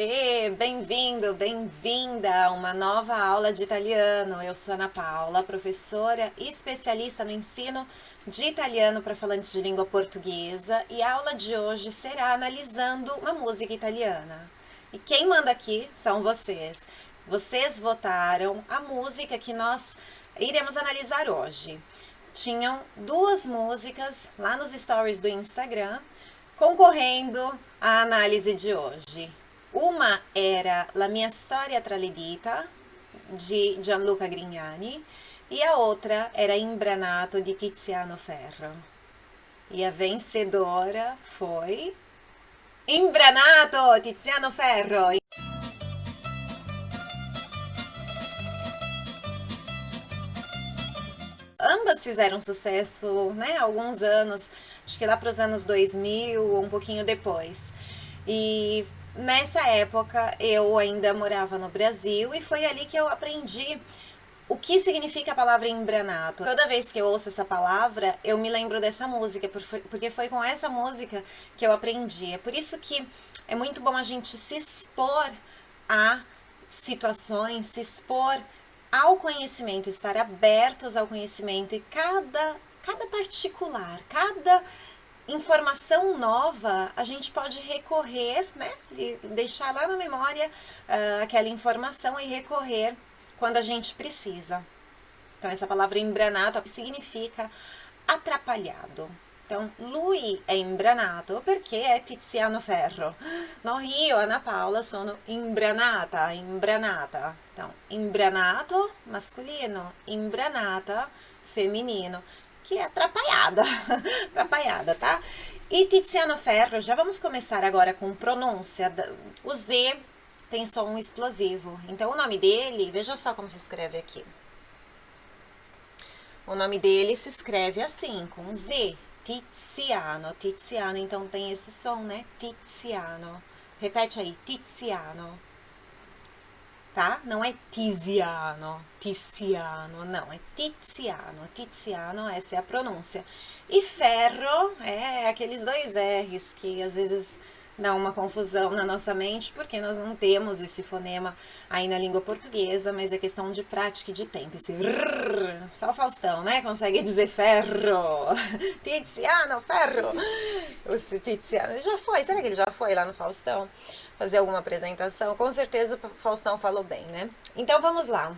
E bem-vindo, bem-vinda a uma nova aula de italiano. Eu sou Ana Paula, professora e especialista no ensino de italiano para falantes de língua portuguesa e a aula de hoje será analisando uma música italiana. E quem manda aqui são vocês. Vocês votaram a música que nós iremos analisar hoje. Tinham duas músicas lá nos stories do Instagram concorrendo à análise de hoje. Uma era La mia storia traledita, de Gianluca Grignani, e a outra era Imbranato, de Tiziano Ferro. E a vencedora foi... Imbranato, Tiziano Ferro! Ambas fizeram sucesso, né, alguns anos, acho que lá para os anos 2000 ou um pouquinho depois. E Nessa época, eu ainda morava no Brasil e foi ali que eu aprendi o que significa a palavra embranato. Toda vez que eu ouço essa palavra, eu me lembro dessa música, porque foi com essa música que eu aprendi. É por isso que é muito bom a gente se expor a situações, se expor ao conhecimento, estar abertos ao conhecimento e cada, cada particular, cada informação nova, a gente pode recorrer, né, e deixar lá na memória uh, aquela informação e recorrer quando a gente precisa. Então, essa palavra embranato significa atrapalhado. Então, lui è imbranato perché è Tiziano Ferro. No, io, Ana Paula, sono imbranata, imbranata. Então, imbranato, masculino, imbranata, feminino que é atrapalhada, atrapalhada, tá? E Tiziano Ferro, já vamos começar agora com pronúncia. O Z tem som explosivo. Então, o nome dele, veja só como se escreve aqui. O nome dele se escreve assim, com Z. Tiziano, Tiziano, então tem esse som, né? Tiziano. Repete aí, Tiziano tá? Não é Tiziano, Tiziano, não, é Tiziano, Tiziano, essa é a pronúncia. E ferro é aqueles dois R's que às vezes dá uma confusão na nossa mente, porque nós não temos esse fonema aí na língua portuguesa, mas é questão de prática e de tempo. Esse rrr, só o Faustão, né, consegue dizer ferro. Tiziano, ferro. O Tiziano, já foi, será que ele já foi lá no Faustão? Fazer alguma apresentação, com certeza o Faustão falou bem, né? Então vamos lá.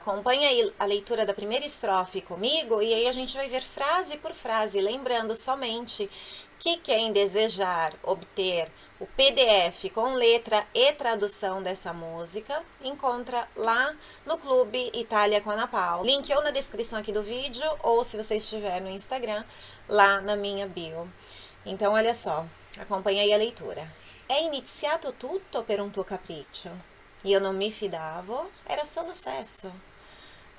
Acompanhe aí a leitura da primeira estrofe comigo e aí a gente vai ver frase por frase, lembrando somente que quem desejar obter o PDF com letra e tradução dessa música, encontra lá no Clube Itália com Ana Paula. Link ou na descrição aqui do vídeo, ou se você estiver no Instagram, lá na minha bio. Então, olha só, acompanha aí a leitura. È iniziato tutto per un tuo capriccio. Io non mi fidavo, era solo sesso.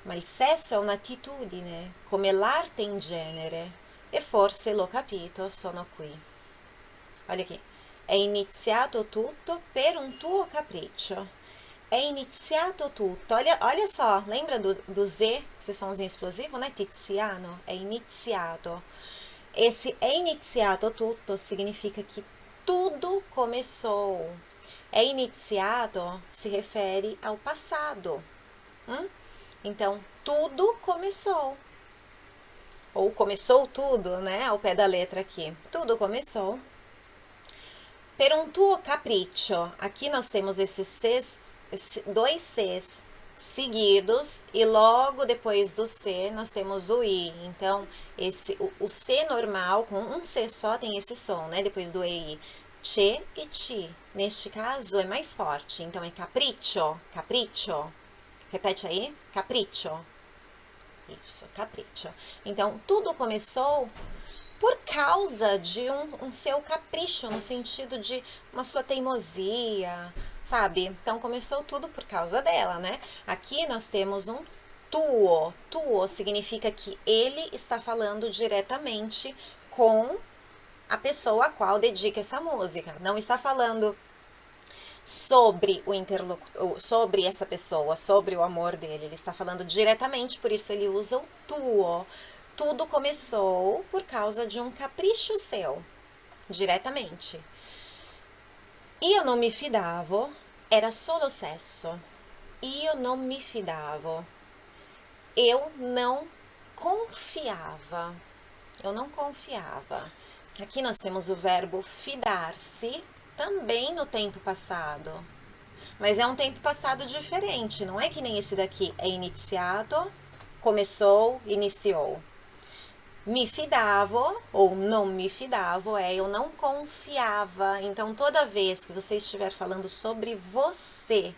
Ma il sesso è un'attitudine, come l'arte in genere, e forse l'ho capito, sono qui. Olha aqui. È iniziato tutto per un tuo capriccio. È iniziato tutto. Olha, olha só, lembra do, do Z, esse somzinho explosivo, né? Tiziano. È iniziato. Esse è iniziato tutto significa que tudo começou. É iniciado se refere ao passado. Hum? Então, tudo começou. Ou começou tudo, né? Ao pé da letra aqui. Tudo começou. Per un tuo capriccio. Aqui nós temos esses dois Cs seguidos e logo depois do C nós temos o I. Então, esse, o, o C normal, com um C só, tem esse som, né? Depois do EI. Che e Ti. Neste caso é mais forte, então é capriccio, capriccio. Repete aí, capriccio. Isso, capriccio. Então, tudo começou por causa de um, um, seu capricho, no sentido de uma sua teimosia, sabe? Então, começou tudo por causa dela, né? Aqui nós temos um tuo. Tuo significa que ele está falando diretamente com a pessoa a qual dedica essa música. Não está falando sobre o interlocutor, sobre essa pessoa, sobre o amor dele. Ele está falando diretamente, por isso ele usa o tuo. Tudo começou por causa de um capricho seu, diretamente. Io non mi fidavo era solo sesso. Io non mi fidavo. Eu não confiava. Eu não confiava. Aqui nós temos o verbo fidar-se também no tempo passado. Mas é um tempo passado diferente, não é que nem esse daqui é iniciado, começou, iniciou. Me fidavo ou não me fidavo é eu não confiava. Então toda vez que você estiver falando sobre você,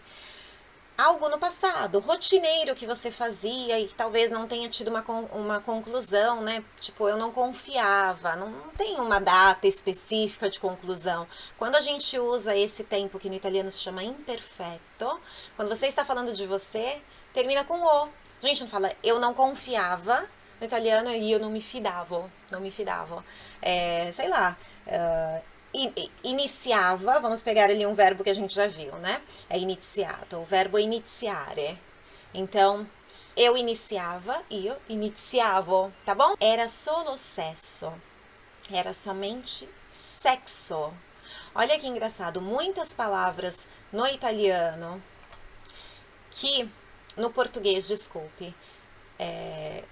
algo no passado, rotineiro que você fazia e talvez não tenha tido uma, uma conclusão, né? Tipo, eu não confiava, não, não tem uma data específica de conclusão. Quando a gente usa esse tempo que no italiano se chama imperfeito, quando você está falando de você, termina com o. A gente não fala eu não confiava, no italiano eu não me fidavo, não me fidavo. É, sei lá, uh, iniciava, vamos pegar ali um verbo que a gente já viu, né? É iniciato, o verbo iniziare. Então, eu iniciava, eu iniziavo, tá bom? Era solo sesso, era somente sexo. Olha que engraçado, muitas palavras no italiano que, no português, desculpe, é,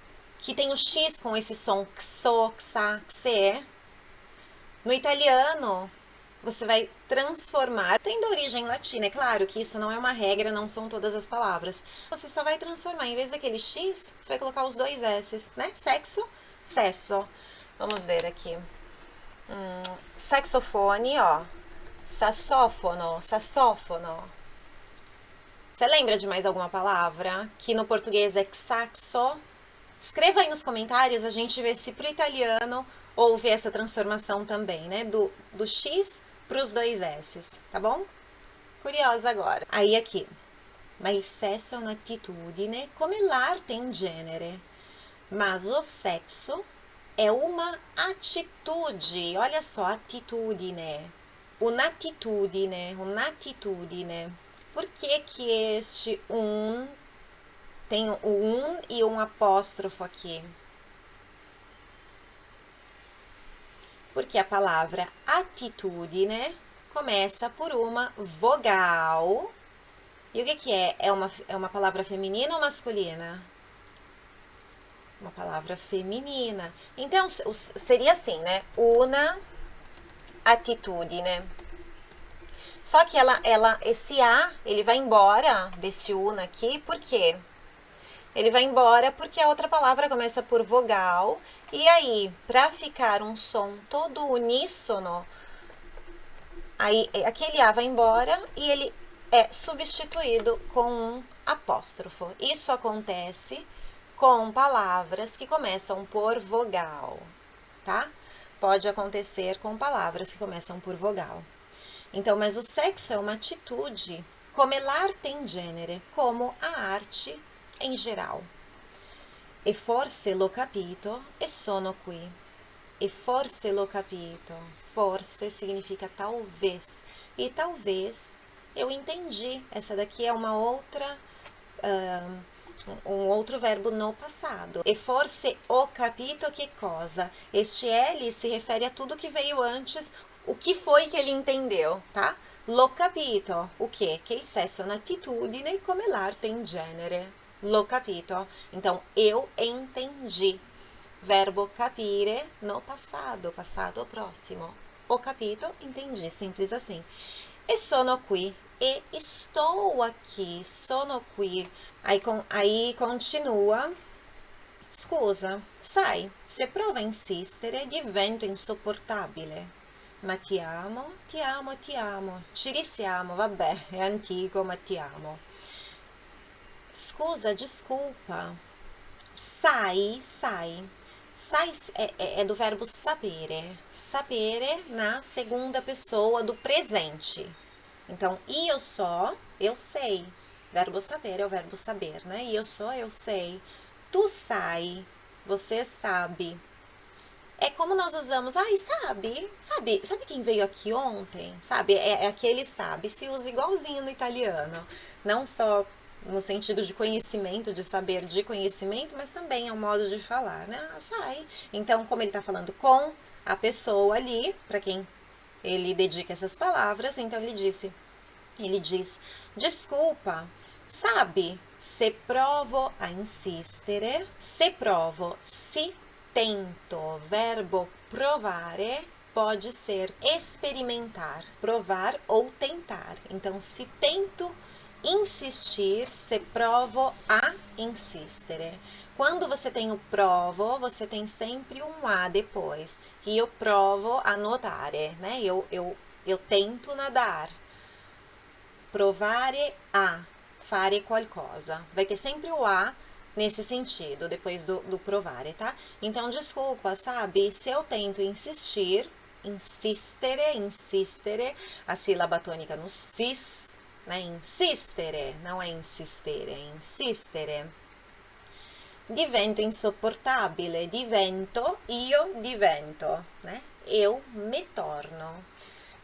que tem o X com esse som xo, xa, xe, no italiano, você vai transformar, tendo origem latina, é claro que isso não é uma regra, não são todas as palavras. Você só vai transformar, em vez daquele X, você vai colocar os dois S, né? Sexo, sesso. Vamos ver aqui. Hum, saxofone, ó. Saxófono, saxófono. Você lembra de mais alguma palavra? Que no português é saxo. Escreva aí nos comentários, a gente vê se pro italiano houve essa transformação também, né? Do, do X para os dois S, tá bom? Curiosa agora. Aí aqui. Ma il sesso è un'attitudine come l'arte in genere. Mas o sexo é uma atitude. Olha só, atitudine. Un'attitudine, un'attitudine. Por que que este um tem o um e um apóstrofo aqui? porque a palavra atitude, começa por uma vogal. E o que, que é? É uma, é uma palavra feminina ou masculina? Uma palavra feminina. Então, seria assim, né? Una atitude, né? Só que ela, ela, esse A, ele vai embora desse una aqui, por quê? Ele vai embora porque a outra palavra começa por vogal. E aí, para ficar um som todo uníssono, aí aquele A vai embora e ele é substituído com um apóstrofo. Isso acontece com palavras que começam por vogal, tá? Pode acontecer com palavras que começam por vogal. Então, mas o sexo é uma atitude, come l'arte in genere, como a arte em geral. E forse l'ho capito e sono qui. E forse l'ho capito. Forse significa talvez. E talvez eu entendi. Essa daqui é uma outra. Uh, um outro verbo no passado. E forse ho capito che cosa. Este L se refere a tudo que veio antes, o que foi que ele entendeu, tá? L'ho capito, o que? Che il sesso è un'attitudine come l'arte in genere. L'ho capito. Então, eu entendi. Verbo capire no passado, passado próximo. Ho capito, entendi, simples assim. E sono qui. E estou aqui, sono qui. Aí, com, aí continua. Scusa, sai, se prova a insistere divento insopportabile. Ma ti amo, ti amo, ti amo. Ci risiamo, vabbè, è antico, ma ti amo. Scusa, desculpa. Sai, sai. Sai é, é, é do verbo sapere. Sapere na segunda pessoa do presente. Então, eu só, eu sei. Verbo saber é o verbo saber, né? Eu sou, eu sei. Tu sai, você sabe. É como nós usamos, ai, sabe? Sabe, sabe quem veio aqui ontem? Sabe? É, é aquele sabe, se usa igualzinho no italiano. Não só no sentido de conhecimento, de saber de conhecimento, mas também é um modo de falar, né? Ah, sai. Então, como ele está falando com a pessoa ali, para quem ele dedica essas palavras, então ele disse, ele diz, desculpa, sabe, se provo a insistere, se provo, se tento, verbo provare, pode ser experimentar, provar ou tentar. Então, se tento insistir, se provo a insistere. Quando você tem o provo, você tem sempre um a depois. E eu provo a notare, né? Eu, eu, eu tento nadar. Provare a, fare qualcosa. Vai ter sempre o a nesse sentido, depois do, do provare, tá? Então, desculpa, sabe? Se eu tento insistir, insistere, insistere, a sílaba tônica no cis, né? Insistere, não é insistere, é insistere. Divento insopportabile, divento, io divento, né? Eu me torno,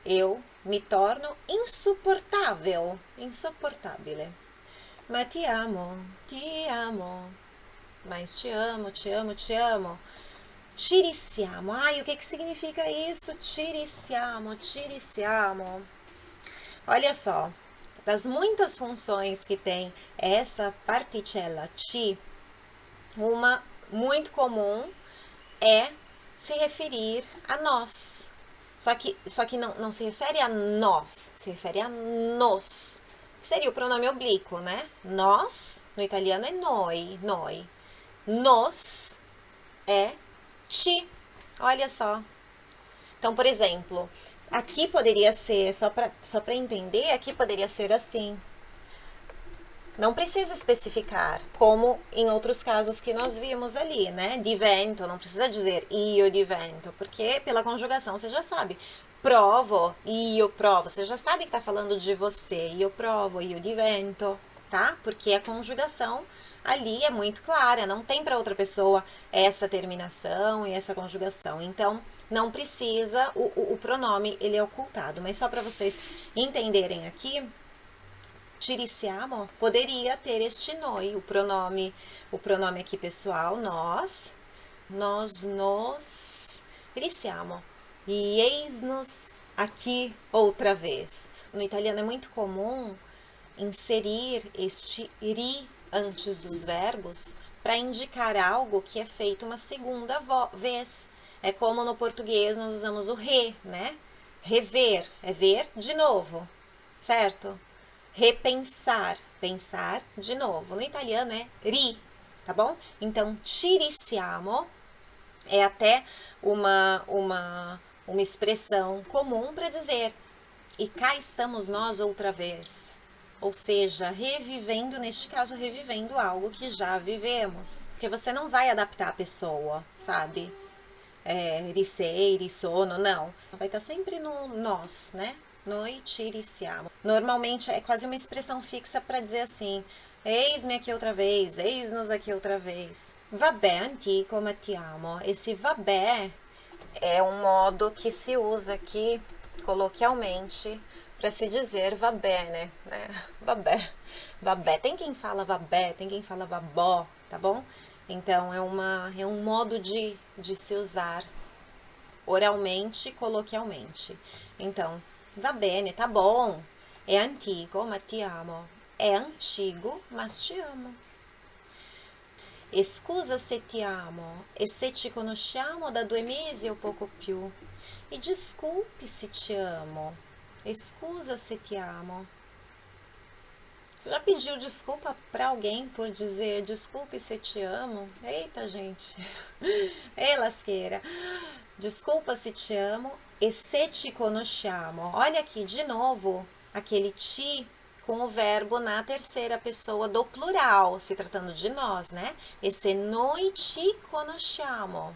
eu me torno insuportável, insuportabile. Ma ti amo, ti amo, mas te amo, te amo, te amo. Tiriciamo. Ai, o que, que significa isso? Tiriciamo, tiriciamo. Olha só, das muitas funções que tem essa particella ti, uma muito comum é se referir a nós. Só que, só que não, não se refere a nós, se refere a nos. Seria o pronome oblíquo, né? Nós, no italiano, é noi, noi. Nos é ti. Olha só. Então, por exemplo, aqui poderia ser, só para só entender, aqui poderia ser assim. Não precisa especificar, como em outros casos que nós vimos ali, né? Divento, não precisa dizer io divento, porque pela conjugação você já sabe. Provo, io provo, você já sabe que está falando de você. Io provo, io divento, tá? Porque a conjugação ali é muito clara, não tem para outra pessoa essa terminação e essa conjugação. Então, não precisa, o, o, o pronome ele é ocultado. Mas só para vocês entenderem aqui, tiriciamo poderia ter este noi, o pronome, o pronome aqui pessoal, nós, nós nos tiriciamo. E eis-nos aqui outra vez. No italiano é muito comum inserir este ri antes dos verbos para indicar algo que é feito uma segunda vez. É como no português nós usamos o re, né? Rever é ver de novo, certo? Repensar, pensar de novo. No italiano é ri, tá bom? Então, tiriciamo é até uma, uma, uma expressão comum para dizer e cá estamos nós outra vez ou seja, revivendo, neste caso, revivendo algo que já vivemos. Porque você não vai adaptar a pessoa, sabe? É, risei, sono, não. Vai estar sempre no nós, né? Noite, iriciamo. Normalmente é quase uma expressão fixa para dizer assim, eis-me aqui outra vez, eis-nos aqui outra vez. Vabbè antico, ma ti amo. Esse vabbè é um modo que se usa aqui coloquialmente para se dizer vabé, né? né? Vabé. Vabé. Tem quem fala vabé, tem quem fala vabó, tá bom? Então, é, uma, é um modo de, de se usar oralmente, coloquialmente. Então, va bene, tá bom. É antigo, ma ti amo. É antigo, mas te amo. Scusa se ti amo e se ci conosciamo da due mesi o poco più. E desculpe se te amo Escusa se te amo. Você já pediu desculpa para alguém por dizer desculpe se te amo? Eita, gente. Ei, lasqueira. Desculpa se te amo e se te conosciamo. Olha aqui, de novo, aquele ti com o verbo na terceira pessoa do plural, se tratando de nós, né? E se noi ci conosciamo.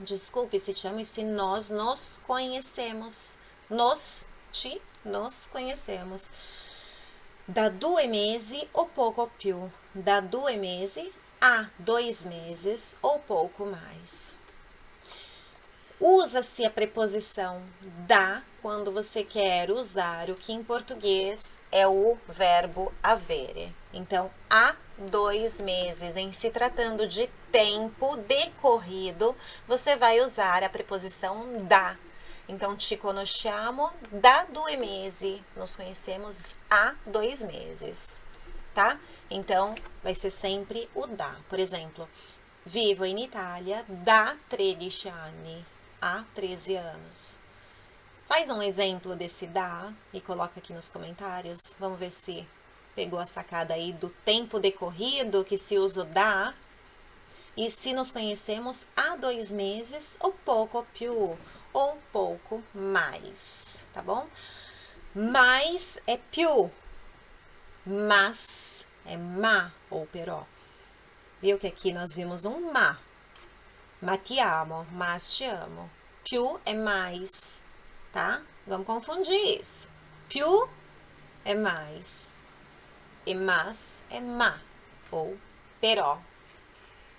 Desculpe se te amo e se nós nos conhecemos. Nos ti nos conhecemos. Da due mesi ou pouco più. Da due mesi a dois meses ou pouco mais. Usa-se a preposição da quando você quer usar o que em português é o verbo avere. Então, há dois meses, em se tratando de tempo decorrido, você vai usar a preposição da Então, ci conosciamo da due mesi. Nos conhecemos há dois meses, tá? Então, vai ser sempre o da. Por exemplo, vivo in Itália da 13 anni. Há 13 anos. Faz um exemplo desse da e coloca aqui nos comentários. Vamos ver se pegou a sacada aí do tempo decorrido que se usa o da. E se nos conhecemos há dois meses, ou pouco più, ou um pouco mais, tá bom? Mais é più, mas é ma ou però. Viu que aqui nós vimos um ma. Ma ti amo, mas te amo. Più é mais, tá? Vamos confundir isso. Più é mais e mas é ma ou però.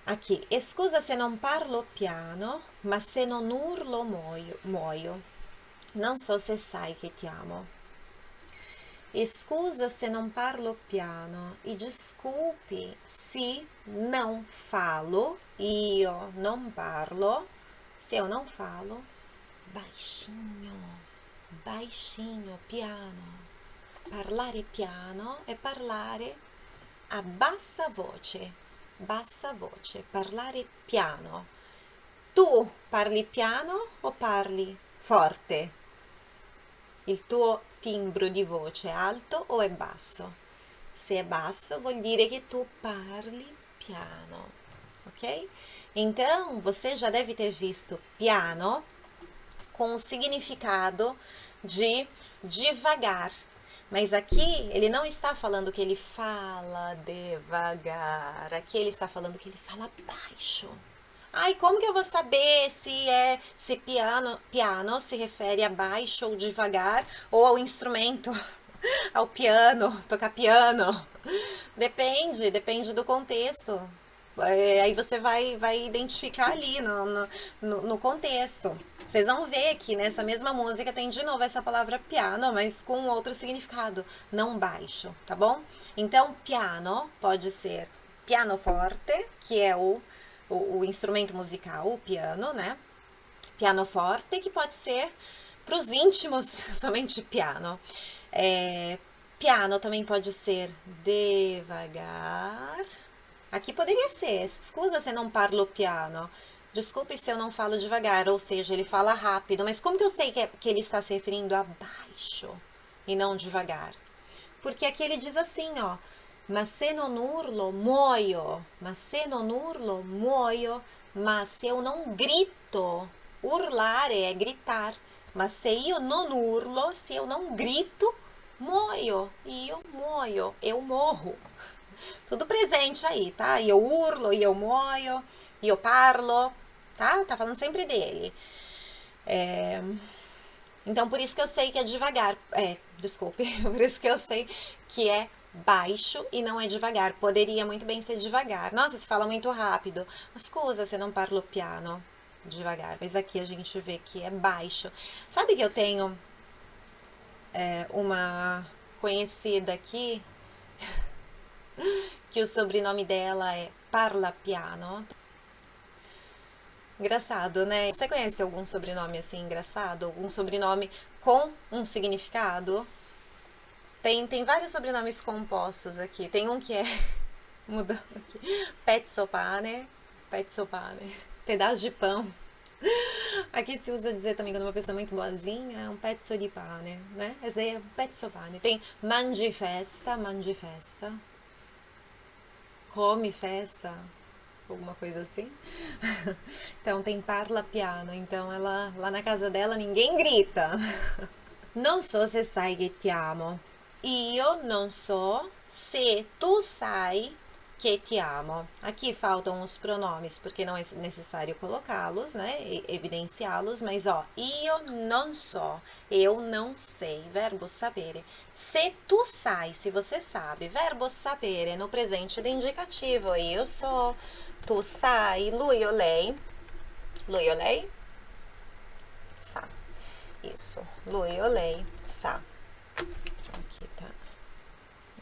Aqui, scusa se non parlo piano, ma se non urlo muoio. muoio. Non so se sai che ti amo. Scusa se non parlo piano e desculpe se não falo, io non parlo, se eu não falo, baixinho, baixinho, piano. Parlare piano è parlare a bassa voce, bassa voce, parlare piano. Tu parli piano o parli forte? Il tuo timbro di voce è alto o è basso? Se è basso vuol dire che tu parli piano, ok? Então, você já deve ter visto piano com o significado de devagar. Mas aqui ele não está falando que ele fala devagar. Aqui ele está falando que ele fala baixo. Ai, como que eu vou saber se é se piano, piano se refere a baixo ou devagar ou ao instrumento, ao piano, tocar piano? Depende, depende do contexto. É, aí você vai, vai identificar ali no, no, no contexto. Vocês vão ver que nessa mesma música tem de novo essa palavra piano, mas com outro significado, não baixo, tá bom? Então, piano pode ser pianoforte, que é o o, o instrumento musical, o piano, né? Pianoforte, que pode ser para os íntimos somente piano. É, piano também pode ser devagar. Aqui poderia ser, scusa se não parlo piano. Desculpe se eu não falo devagar, ou seja, ele fala rápido. Mas como que eu sei que, é, que ele está se referindo a baixo e não devagar? Porque aqui ele diz assim, ó ma se non urlo muoio, ma se non urlo muoio, ma se eu não grito, urlare é gritar, mas se io non urlo, se eu não grito, muoio, io muoio, eu morro. Tudo presente aí, tá? E eu urlo, e eu muoio, e eu parlo, tá? Tá falando sempre dele. É... Então, por isso que eu sei que é devagar, é, desculpe, por isso que eu sei que é baixo e não é devagar. Poderia muito bem ser devagar. Nossa, se fala muito rápido. Scusa, você não parla piano devagar. Mas aqui a gente vê que é baixo. Sabe que eu tenho é, uma conhecida aqui que o sobrenome dela é Parla Piano. Engraçado, né? Você conhece algum sobrenome assim engraçado? Algum sobrenome com um significado? Tem, tem vários sobrenomes compostos aqui. Tem um que é, mudando aqui, Petsopane, Petsopane, pedaço de pão. Aqui se usa dizer também quando uma pessoa é muito boazinha, é um pezzo di pane, né? Esse daí é pezzo pane. Tem mangi festa, mangi festa. Come festa, alguma coisa assim. Então tem parla piano, então ela lá na casa dela ninguém grita. Não sou se sai che ti amo. Io non so se tu sai que te amo. Aqui faltam os pronomes, porque não é necessário colocá-los, né? Evidenciá-los, mas ó, io non so, eu não sei, verbo sapere. Se tu sai, se você sabe, verbo sapere no presente do indicativo, io so, tu sai, lui lei, lui lei, sa. Isso, lui lei, sa.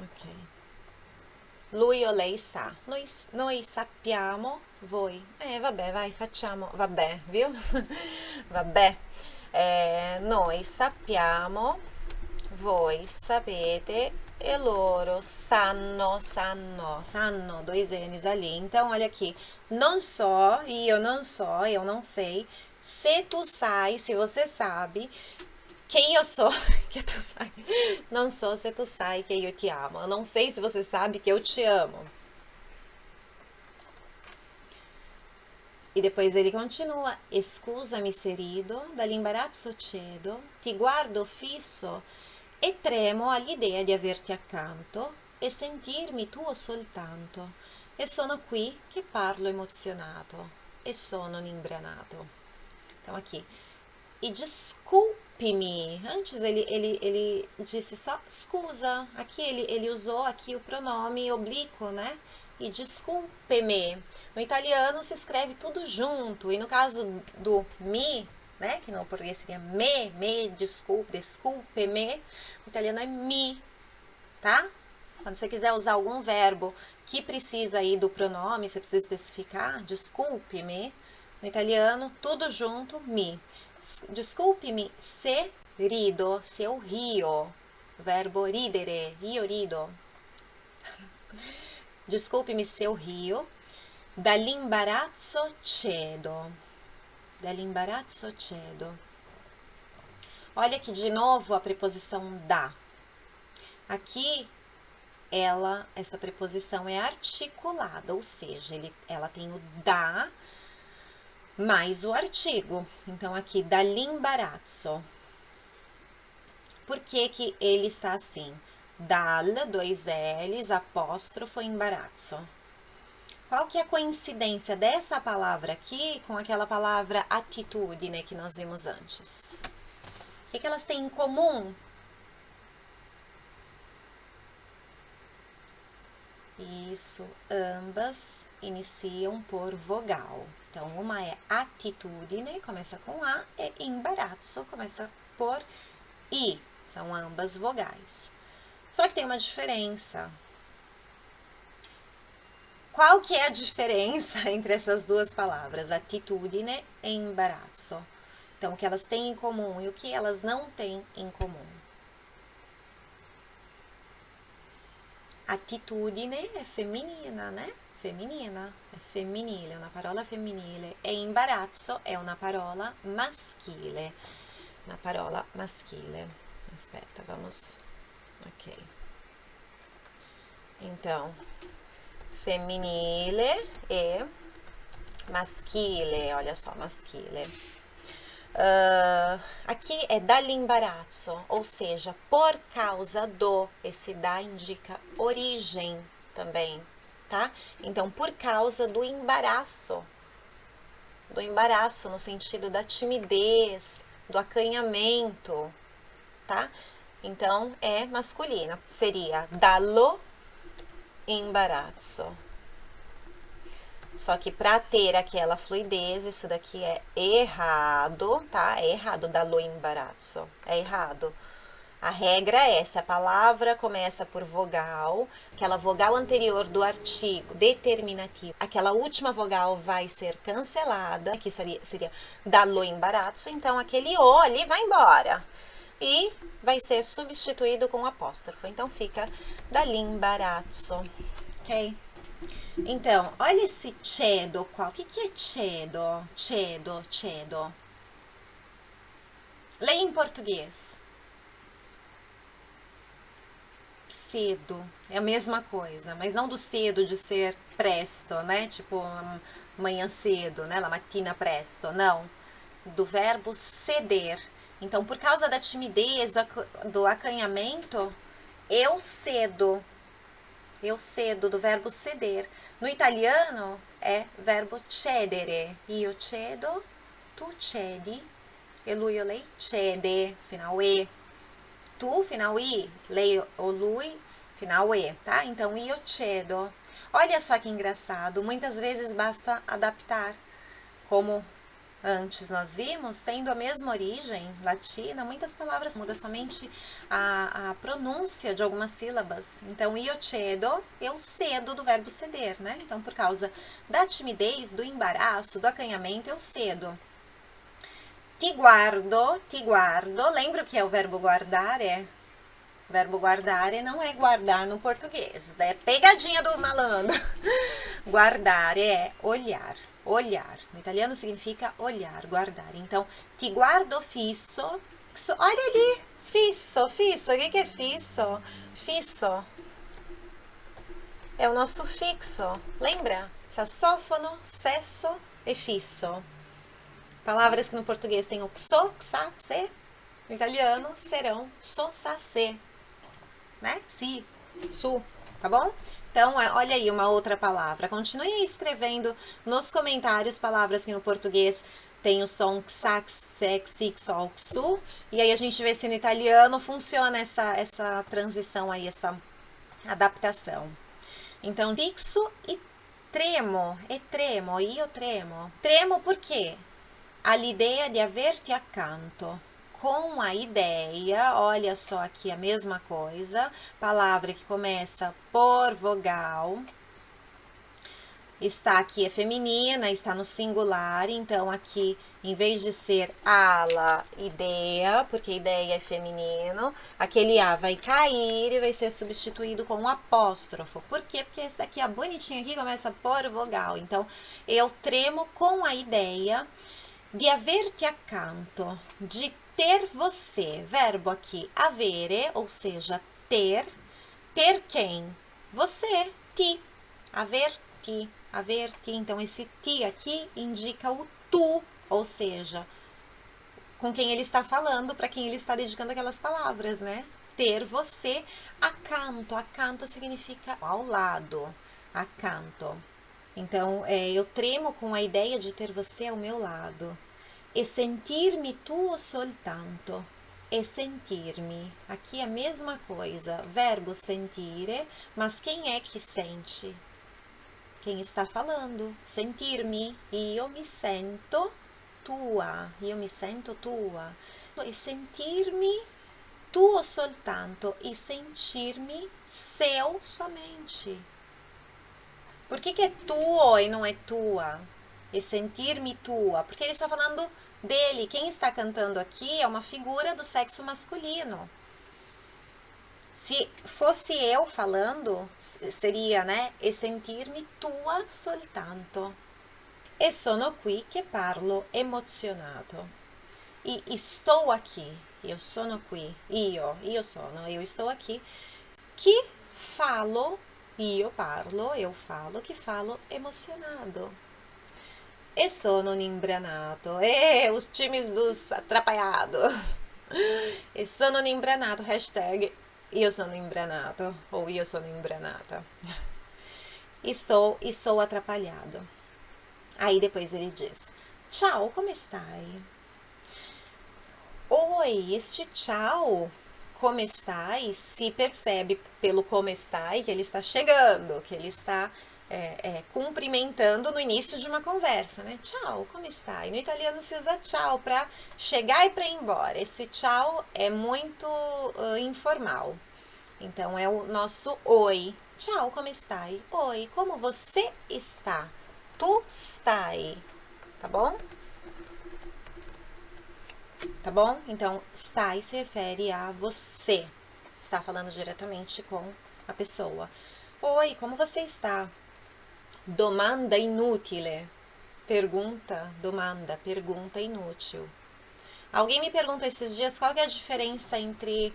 Ok. Lui o lei sa. Noi, noi sappiamo, voi. Eh, vabbè, vai, facciamo. Vabbè, viu? vabbè. É, noi sappiamo, voi sapete e loro sanno, sanno, sanno, dois N's ali. Então, olha aqui, não só, e eu não só, eu não sei, se tu sai, se você sabe, quem eu sou, que tu sai. Não sou se tu sai que eu te amo. Eu não sei se você sabe que eu te amo. E depois ele continua, scusami se rido, dall'imbarazzo cedo, ti guardo fisso e tremo all'idea di averti accanto e sentirmi tuo soltanto. E sono qui che parlo emozionato e sono imbranato. Então aqui, e desculpe-me. Antes ele, ele, ele disse só scusa. Aqui ele, ele usou aqui o pronome oblíquo, né? e desculpe-me. No italiano se escreve tudo junto, e no caso do me, né, que no português seria me, me, desculpe, desculpe-me, no italiano é mi, tá? Quando você quiser usar algum verbo que precisa aí do pronome, você precisa especificar, desculpe-me, no italiano, tudo junto, mi. Desculpe-me se rido, se eu rio, verbo ridere, io rido. Desculpe-me se rio. Dall'imbarazzo cedo. Dall'imbarazzo cedo. Olha aqui de novo a preposição da. Aqui, ela, essa preposição é articulada, ou seja, ele, ela tem o da mais o artigo. Então, aqui, dall'imbarazzo. Por que que ele está assim? dal, dois L's, apóstrofo, imbarazzo. Qual que é a coincidência dessa palavra aqui com aquela palavra atitude, né, que nós vimos antes? O que, que elas têm em comum? Isso, ambas iniciam por vogal. Então, uma é atitude, né, começa com A, e imbarazzo, começa por I, são ambas vogais. Só que tem uma diferença. Qual que é a diferença entre essas duas palavras, attitudine e imbarazzo? Então, o que elas têm em comum e o que elas não têm em comum. Attitudine é feminina, né? Feminina, è è una parola femminile. E imbarazzo è una parola maschile. Una parola maschile. Aspetta, vamos Ok. Então, femminile e maschile, olha só, maschile. Uh, aqui é dall'imbarazzo, ou seja, por causa do, esse da indica origem também, tá? Então, por causa do embaraço, do embaraço no sentido da timidez, do acanhamento, tá? Então, é masculino. Seria dallo imbarazzo. Só que para ter aquela fluidez, isso daqui é errado, tá? É errado, dallo imbarazzo. É errado. A regra é, se a palavra começa por vogal, aquela vogal anterior do artigo determinativo, aquela última vogal vai ser cancelada, que seria, seria dallo imbarazzo, então aquele o ali vai embora e vai ser substituído com apóstrofo. Então, fica dall'imbarazzo, ok? Então, olha esse cedo qual. O que, que é cedo? Cedo, cedo. Leia em português. Cedo. É a mesma coisa, mas não do cedo de ser presto, né? Tipo, manhã cedo, né? La mattina presto. Não. Do verbo ceder então, por causa da timidez, do acanhamento, eu cedo. Eu cedo, do verbo ceder. No italiano, é verbo cedere. Io cedo, tu cedi, e lui o lei cede, final E. Tu, final I, lei ou lui, final E, tá? Então, io cedo. Olha só que engraçado, muitas vezes basta adaptar, como antes nós vimos, tendo a mesma origem latina, muitas palavras mudam somente a, a pronúncia de algumas sílabas. Então, io cedo, eu cedo do verbo ceder, né? Então, por causa da timidez, do embaraço, do acanhamento, eu cedo. ti guardo, ti guardo. Lembra o que é o verbo guardare? O verbo guardare não é guardar no português, é pegadinha do malandro. Guardare é olhar, olhar. No italiano significa olhar, guardar. Então, ti guardo fisso. Olha ali, fisso, fisso. O que é fisso? Fisso é o nosso fixo. Lembra? Sassófono, cesso e fisso. Palavras que no português tem o xo, xa, xe. No italiano serão so, sa, se. Né? Si, su, tá bom? Então, é, olha aí uma outra palavra. Continue escrevendo nos comentários palavras que no português tem o som xax, sex, sol, xu. E aí a gente vê se no italiano funciona essa, essa transição aí, essa adaptação. Então, fixo e tremo, e tremo, io tremo. Tremo? All'idea di averti accanto. Com a ideia, olha só aqui a mesma coisa, palavra que começa por vogal, está aqui é feminina, está no singular, então aqui, em vez de ser ala, ideia, porque ideia é feminino, aquele A vai cair e vai ser substituído com um apóstrofo. Por quê? Porque esse daqui, a bonitinha aqui, começa por vogal. Então, eu tremo com a ideia de haver-te accanto, de ter você. Verbo aqui, avere, ou seja, ter. Ter quem? Você, ti. Haver-ti haver ti. Então, esse ti aqui indica o tu, ou seja, com quem ele está falando, para quem ele está dedicando aquelas palavras, né? Ter você acanto. Acanto significa ao lado. Acanto. Então, é, eu tremo com a ideia de ter você ao meu lado. E sentir-me tuo soltanto. E sentir-me. Aqui a mesma coisa. Verbo sentire, mas quem é que sente? quem está falando. Sentir-me, eu me sento tua, eu me sento tua. E sentir-me tuo soltanto e sentir-me seu somente. Por que, que é tuo e não é tua? E sentir-me tua? Porque ele está falando dele. Quem está cantando aqui é uma figura do sexo masculino. Se fosse eu falando, seria, né? E sentir-me tua soltanto. E sono qui che parlo emozionato. E estou aqui. Eu sono qui. Io, io sono, eu estou aqui. Que falo, io parlo, eu falo, que falo emocionado. E sono un imbranato. E os times dos atrapalhados. E sono un imbranato. Hashtag io sono imbranato ou io sono imbranata. Estou e sou atrapalhado. Aí depois ele diz: Tchau, como estai? Oi, este tchau, como estai, se percebe pelo como estai que ele está chegando, que ele está é, é, cumprimentando no início de uma conversa, né? Tchau, como está? E no italiano se usa tchau para chegar e para ir embora. Esse tchau é muito uh, informal. Então, é o nosso oi. Tchau, como está? Oi, como você está? Tu stai, tá bom? Tá bom? Então, stai se refere a você. Está falando diretamente com a pessoa. Oi, como você está? Domanda inutile. Pergunta, domanda, pergunta inútil. Alguém me perguntou esses dias qual é a diferença entre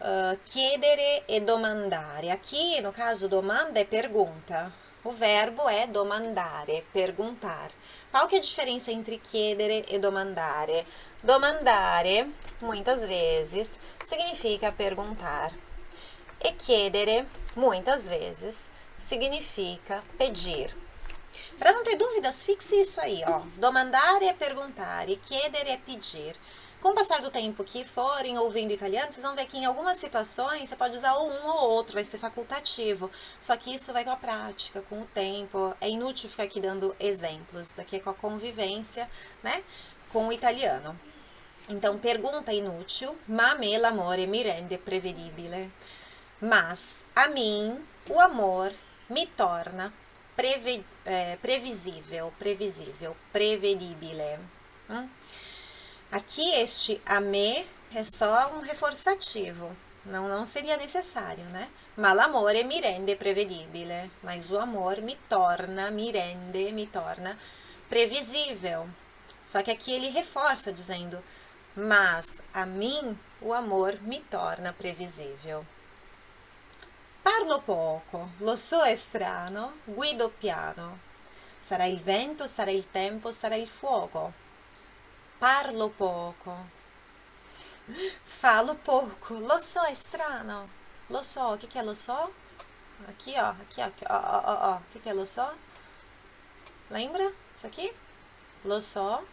uh, chiedere e domandare. Aqui, no caso, domanda é pergunta. O verbo é domandare, perguntar. Qual que é a diferença entre chiedere e domandare? Domandare, muitas vezes, significa perguntar. E chiedere, muitas vezes, significa pedir. Para não ter dúvidas, fixe isso aí, ó. Domandare é perguntar e chiedere é pedir. Com o passar do tempo que forem ouvindo italiano, vocês vão ver que em algumas situações você pode usar um ou outro, vai ser facultativo. Só que isso vai com a prática, com o tempo. É inútil ficar aqui dando exemplos. Isso aqui é com a convivência, né? Com o italiano. Então, pergunta inútil, ma me l'amore mi rende prevedibile. Mas, a mim, o amor me torna é, previsível, previsível, prevedibile. Hum? Aqui este a me é só um reforçativo, não, não seria necessário, né? Ma l'amore mi rende prevedibile, mas o amor me torna, me rende, me torna previsível. Só que aqui ele reforça dizendo, mas a mim o amor me torna previsível. Parlo poco, lo so è strano, guido piano. Sarà il vento, sarà il tempo, sarà il fuoco. Parlo poco, Falo pouco. Lo so, é strano. Lo so, o que, que é lo so? Aqui, ó. Aqui, ó, ó. O que, que é lo so? Lembra? Isso aqui? Lo so.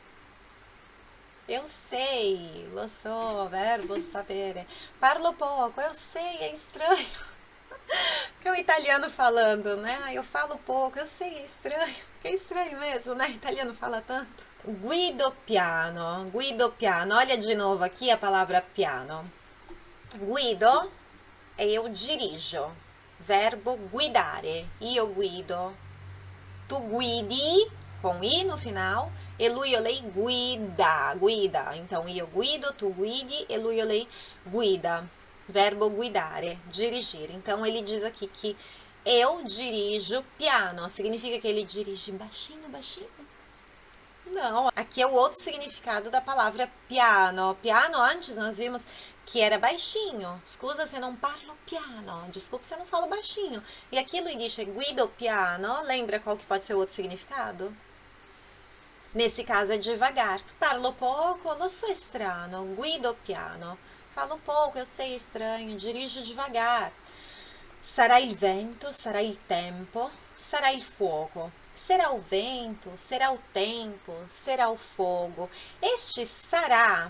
Eu sei. Lo so, verbo sapere. Parlo pouco. Eu sei, é estranho. Que é o italiano falando, né? Eu falo pouco, eu sei, é estranho. Que é estranho mesmo, né? Italiano fala tanto. Guido piano, guido piano. Olha de novo aqui a palavra piano. Guido é eu dirijo. Verbo guidare. Io guido. Tu guidi, com i no final. E lui o lei guida, guida. Então, io guido, tu guidi, e lui o lei guida. Verbo guidare, dirigir. Então, ele diz aqui que eu dirijo piano. Significa que ele dirige baixinho, baixinho não, aqui é o outro significado da palavra piano. Piano, antes nós vimos que era baixinho. Scusa se não parlo piano. Desculpa se não falo baixinho. E aqui lui dice guido piano. Lembra qual que pode ser o outro significado? Nesse caso é devagar. Parlo pouco, lo so strano. Guido piano. Falo pouco, eu sei estranho. Dirijo devagar. Sarà il vento, sarà il tempo, sarà il fuoco. Será o vento, será o tempo, será o fogo. Este sará,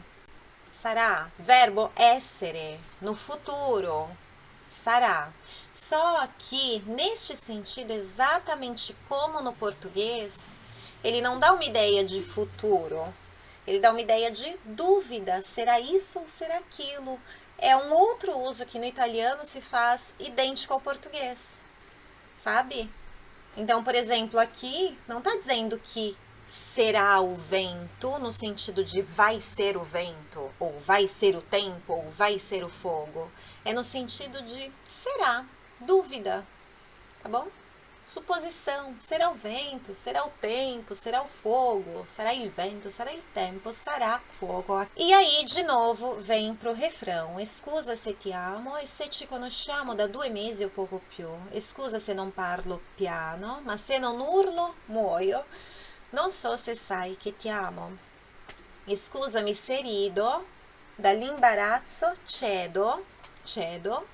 sará, verbo essere, no futuro, sará. Só que, neste sentido, exatamente como no português, ele não dá uma ideia de futuro, ele dá uma ideia de dúvida, será isso ou será aquilo? É um outro uso que no italiano se faz idêntico ao português, sabe? Então, por exemplo, aqui não está dizendo que será o vento no sentido de vai ser o vento, ou vai ser o tempo, ou vai ser o fogo. É no sentido de será, dúvida, tá bom? Suposição, será o vento, será o tempo, será o fogo, será il vento, será il tempo, sarà fuoco. E aí, de novo, vem pro refrão. Scusa se ti amo e se ci conosciamo da due mesi o poco più. Scusa se non parlo piano, ma se non urlo, muoio. Non so se sai che ti amo. Scusami se rido, dall'imbarazzo cedo, cedo,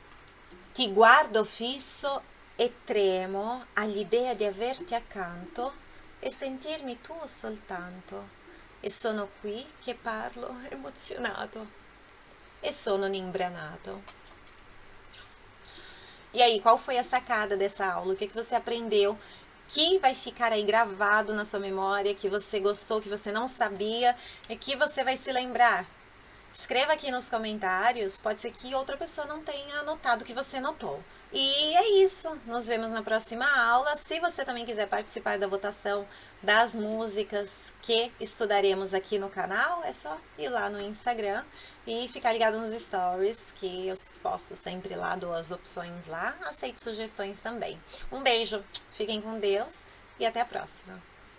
ti guardo fisso e tremo all'idea di averti accanto e sentirmi tuo soltanto. E sono qui che parlo emozionato e sono imbranato. E aí, qual foi a sacada dessa aula? O que, que você aprendeu que vai ficar aí gravado na sua memória, que você gostou, que você não sabia e que você vai se lembrar? Escreva aqui nos comentários, pode ser que outra pessoa não tenha anotado o que você notou. E é isso, nos vemos na próxima aula. Se você também quiser participar da votação das músicas que estudaremos aqui no canal, é só ir lá no Instagram e ficar ligado nos stories, que eu posto sempre lá, dou as opções lá, aceito sugestões também. Um beijo, fiquem com Deus e até a próxima.